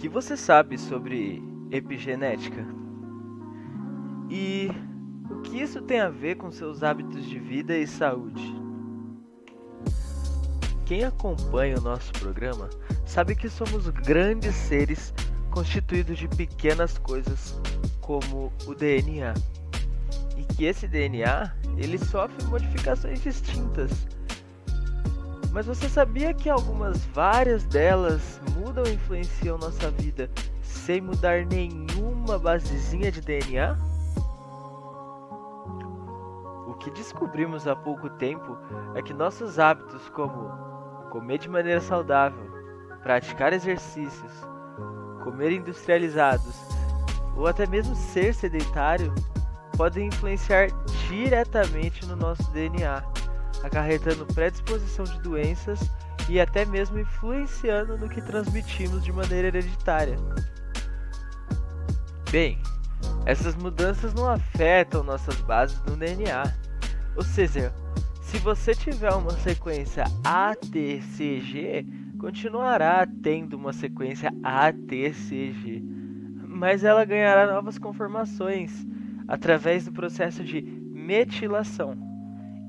que você sabe sobre epigenética? E o que isso tem a ver com seus hábitos de vida e saúde? Quem acompanha o nosso programa sabe que somos grandes seres constituídos de pequenas coisas, como o DNA. E que esse DNA, ele sofre modificações distintas. Mas você sabia que algumas várias delas mudam e influenciam nossa vida sem mudar nenhuma basezinha de DNA? O que descobrimos há pouco tempo é que nossos hábitos, como comer de maneira saudável, praticar exercícios, comer industrializados ou até mesmo ser sedentário, podem influenciar diretamente no nosso DNA, acarretando predisposição de doenças e até mesmo influenciando no que transmitimos de maneira hereditária. Bem, essas mudanças não afetam nossas bases no DNA. Ou seja, se você tiver uma sequência ATCG, continuará tendo uma sequência ATCG, mas ela ganhará novas conformações através do processo de metilação,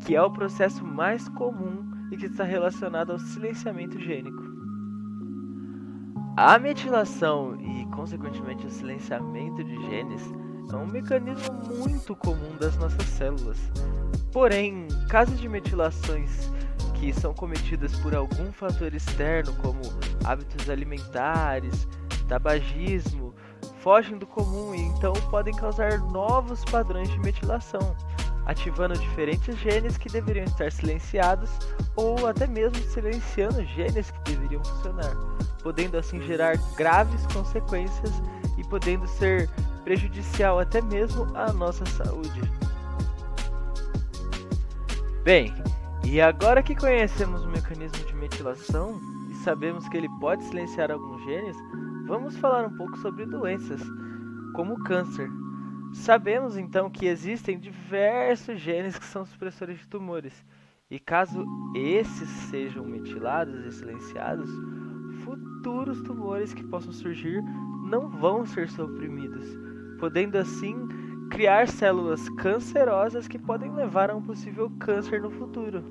que é o processo mais comum e que está relacionado ao silenciamento gênico. A metilação e, consequentemente, o silenciamento de genes é um mecanismo muito comum das nossas células. Porém, casos de metilações que são cometidas por algum fator externo, como hábitos alimentares, tabagismo, fogem do comum e então podem causar novos padrões de metilação, ativando diferentes genes que deveriam estar silenciados ou até mesmo silenciando genes que deveriam funcionar, podendo assim gerar graves consequências e podendo ser prejudicial até mesmo à nossa saúde. Bem, e agora que conhecemos o mecanismo de metilação e sabemos que ele pode silenciar alguns genes, vamos falar um pouco sobre doenças, como o câncer. Sabemos então que existem diversos genes que são supressores de tumores, e caso esses sejam metilados e silenciados, futuros tumores que possam surgir não vão ser suprimidos, podendo assim criar células cancerosas que podem levar a um possível câncer no futuro.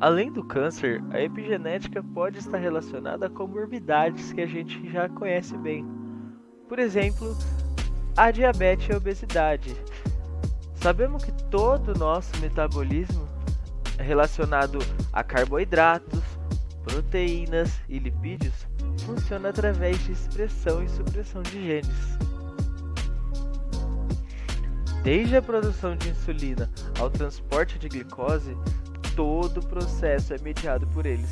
Além do câncer, a epigenética pode estar relacionada a comorbidades que a gente já conhece bem. Por exemplo, a diabetes e a obesidade. Sabemos que todo o nosso metabolismo é relacionado a carboidratos, proteínas e lipídios funciona através de expressão e supressão de genes. Desde a produção de insulina ao transporte de glicose, todo o processo é mediado por eles.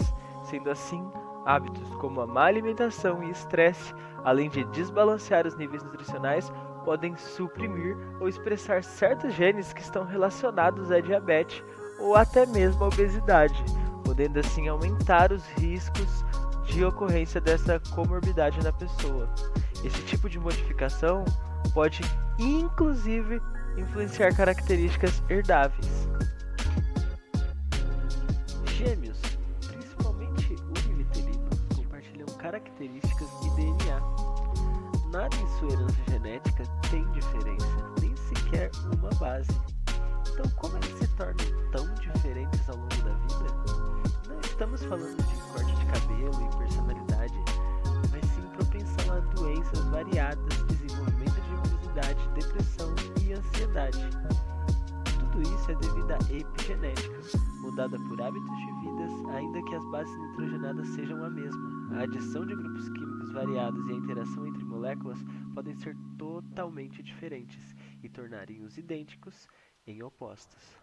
Sendo assim, hábitos como a má alimentação e estresse, além de desbalancear os níveis nutricionais, podem suprimir ou expressar certos genes que estão relacionados à diabetes ou até mesmo à obesidade, podendo assim aumentar os riscos de ocorrência dessa comorbidade na pessoa. Esse tipo de modificação pode inclusive influenciar características herdáveis. Gêmeos, características e DNA. Nada em sua herança genética tem diferença, nem sequer uma base. Então, como eles se tornam tão diferentes ao longo da vida? Não estamos falando de corte de cabelo e personalidade, mas sim propensão a doenças variadas, desenvolvimento de obesidade, depressão e ansiedade. Tudo isso é devido à epigenética, mudada por hábitos de vidas, ainda que as bases nitrogenadas sejam a mesma. A adição de grupos químicos variados e a interação entre moléculas podem ser totalmente diferentes e tornarem-os idênticos em opostos.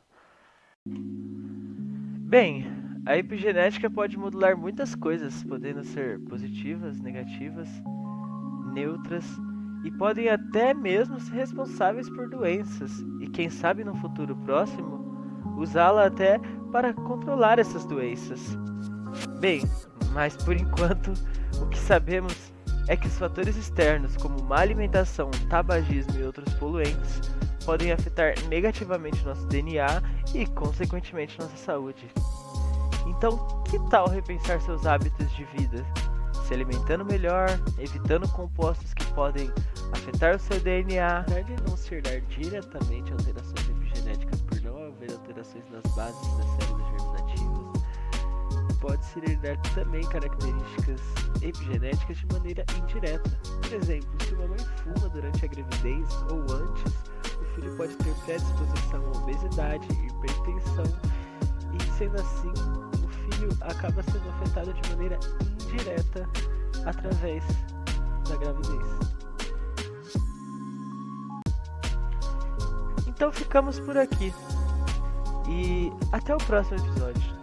Bem, a epigenética pode modular muitas coisas, podendo ser positivas, negativas, neutras e podem até mesmo ser responsáveis por doenças e quem sabe no futuro próximo usá-la até para controlar essas doenças. Bem, mas por enquanto o que sabemos é que os fatores externos, como má alimentação, tabagismo e outros poluentes, podem afetar negativamente nosso DNA e, consequentemente, nossa saúde. Então, que tal repensar seus hábitos de vida? se alimentando melhor, evitando compostos que podem afetar o seu DNA. Apesar de não se herdar diretamente alterações epigenéticas alterações nas bases das células germinativas, pode-se herdar também características epigenéticas de maneira indireta. Por exemplo, se uma mãe fuma durante a gravidez ou antes, o filho pode ter predisposição à obesidade, hipertensão e, sendo assim, o filho acaba sendo afetado de maneira indireta através da gravidez. Então ficamos por aqui. E até o próximo episódio.